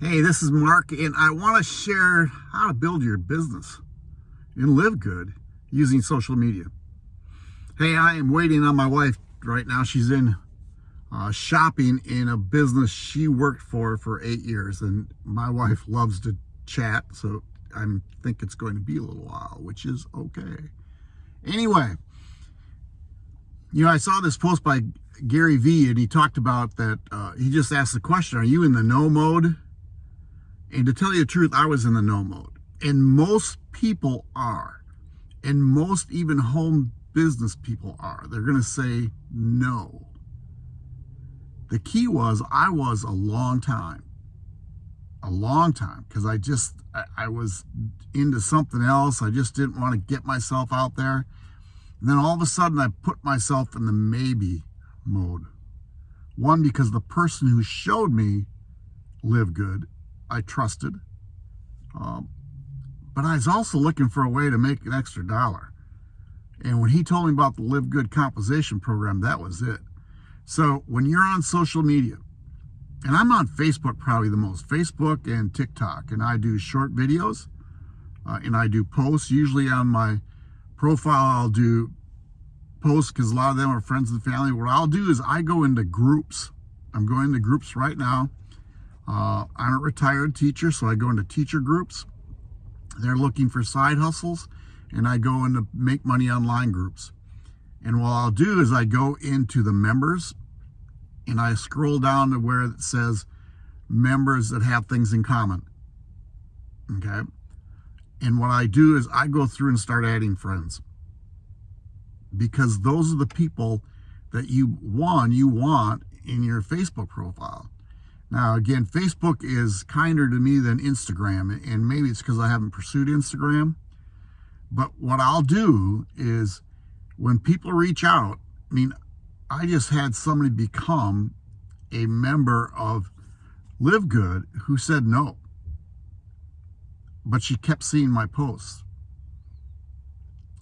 Hey, this is Mark, and I want to share how to build your business and live good using social media. Hey, I am waiting on my wife right now. She's in uh, shopping in a business she worked for for eight years, and my wife loves to chat, so I think it's going to be a little while, which is okay. Anyway, you know, I saw this post by Gary Vee, and he talked about that. Uh, he just asked the question, Are you in the no mode? And to tell you the truth, I was in the no mode. And most people are. And most even home business people are. They're going to say no. The key was I was a long time. A long time. Because I just, I, I was into something else. I just didn't want to get myself out there. And then all of a sudden I put myself in the maybe mode. One, because the person who showed me live good I trusted. Um, but I was also looking for a way to make an extra dollar. And when he told me about the Live Good Composition program, that was it. So when you're on social media, and I'm on Facebook probably the most, Facebook and TikTok, and I do short videos, uh, and I do posts. Usually on my profile, I'll do posts because a lot of them are friends and family. What I'll do is I go into groups. I'm going to groups right now uh, I'm a retired teacher, so I go into teacher groups. They're looking for side hustles, and I go into make money online groups. And what I'll do is I go into the members and I scroll down to where it says members that have things in common. Okay. And what I do is I go through and start adding friends because those are the people that you, one, you want in your Facebook profile. Now, again, Facebook is kinder to me than Instagram, and maybe it's because I haven't pursued Instagram. But what I'll do is when people reach out, I mean, I just had somebody become a member of Live Good who said no. But she kept seeing my posts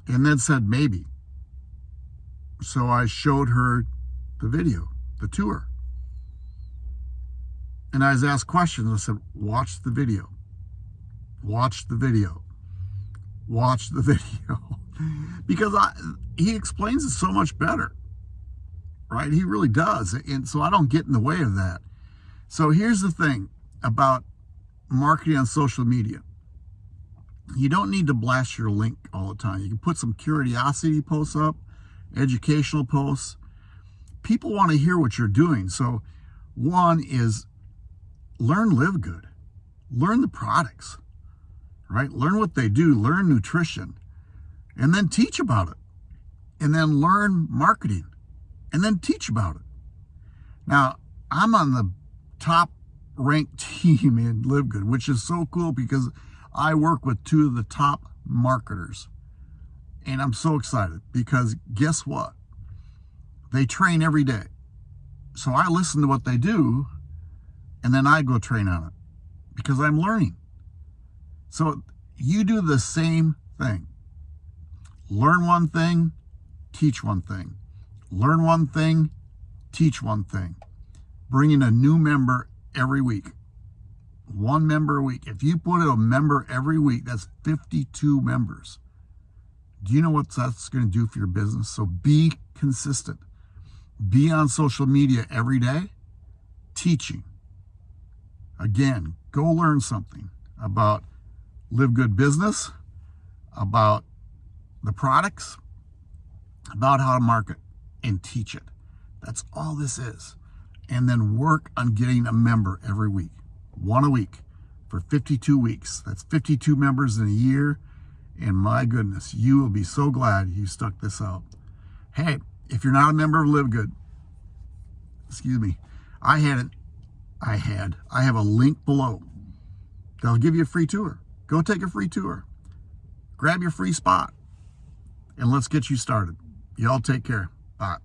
and then said maybe. So I showed her the video, the tour. And I was asked questions. I said, watch the video. Watch the video. Watch the video. because I, he explains it so much better. Right? He really does. And so I don't get in the way of that. So here's the thing about marketing on social media. You don't need to blast your link all the time. You can put some curiosity posts up, educational posts. People want to hear what you're doing. So one is learn live good. Learn the products right? Learn what they do learn nutrition and then teach about it and then learn marketing and then teach about it. Now i'm on the top ranked team in live good which is so cool because i work with two of the top marketers and i'm so excited because guess what? They train every day. So i listen to what they do and then I go train on it because I'm learning. So you do the same thing. Learn one thing, teach one thing. Learn one thing, teach one thing. Bring in a new member every week. One member a week. If you put a member every week, that's 52 members. Do you know what that's going to do for your business? So be consistent. Be on social media every day, teaching Again, go learn something about Live Good Business, about the products, about how to market and teach it. That's all this is. And then work on getting a member every week, one a week for 52 weeks. That's 52 members in a year. And my goodness, you will be so glad you stuck this out. Hey, if you're not a member of Live Good, excuse me, I had it I had. I have a link below. They'll give you a free tour. Go take a free tour. Grab your free spot and let's get you started. Y'all take care. Bye.